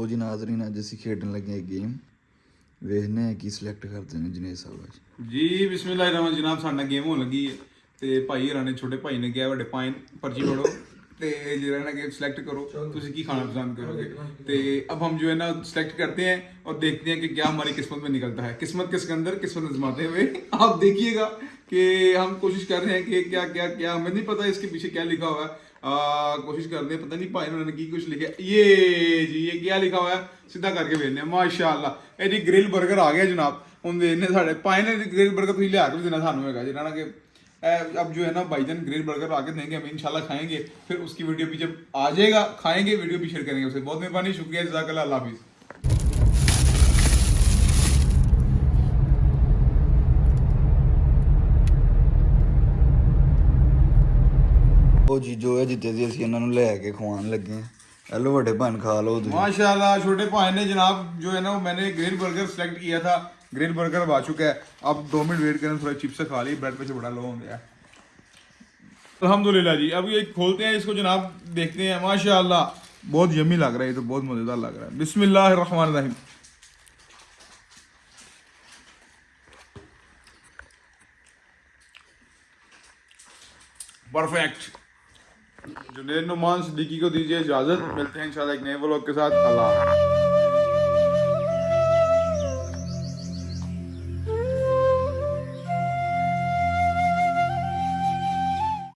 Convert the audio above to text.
وہ جنادر کھیڈن لگے گیم۔ کہ سلیکٹ کرتے ہیں جن جیسم لائبا جناب ساڈا گیم ہوگی ہوا نے چھوٹے بھائی نے گیا وا پرچی ملو سلیکٹ کرو۔ ਨਾ ਕਿ ਸਿਲੈਕਟ ਕਰੋ پسند کرو گے۔ اب ہم جو ہے نا سلیکٹ کرتے ہیں اور دیکھتے ہیں کہ کیا ہماری قسمت میں نکلتا ہے۔ قسمت کس کے اندر؟ قسمت نظماتے ہوئے۔ آپ ਆਪ گا کہ ہم کوشش کر رہے ہیں کہ کیا کیا کیا ہمیں نہیں پتہ اس کے پیچھے کیا لکھا ہوا ہے۔ کوشش کر رہے ہیں پتہ نہیں بھائی نے کی کچھ لکھا یہ جی یہ کیا لکھا ہوا ہے؟ سیدھا کر کے بھیجنا ماشاء اللہ یہ جی گرل برگر آ گیا جناب۔ ہوں دیکھنے سارے پائن گرل برگر تھی لیا کے دینا سانوں ہے جنہوں جی، نے کہ اب جو ہے نا بھائی جان گریل برگر آ کے دیں گے ہم انشاءاللہ کھائیں گے۔ پھر اس کی ویڈیو بھی جب آ جائے گا، کھائیں گے، ویڈیو بھی شیئر کریں گے اسے۔ بہت مہربانی، شکریہ، جزاک اللہ اللہ حافظ۔ ਉਹ ਜੀ ਜੋ ਹੈ ਜਿੱਤੇ ਸੀ ਅਸੀਂ ਇਹਨਾਂ ਨੂੰ ਲੈ ਕੇ ਖਵਾਉਣ ہیلو بڑے بہن کھا لو ماشاء اللہ چھوٹے بھائی نے جناب جو ہے نا، وہ میں نے گریل برگر سلیکٹ کیا تھا۔ گریل برگر اب آ چکا ہے۔ اب دو منٹ ویٹ کریں، تھوڑا چپس کھا لی، بریڈ پہ بڑا لو ہو گیا الحمد للہ جی اب یہ کھولتے ہیں، اس کو جناب دیکھتے ہیں۔ ماشاءاللہ، بہت یمی لگ رہا ہے، یہ تو بہت مزیدار لگ رہا ہے۔ بسم اللہ الرحمن الرحیم۔ پرفیکٹ جنید نعمان صدیقی کو دیجیے اجازت، ملتے ہیں انشاءاللہ ایک نئے بلاگ کے ساتھ، اللہ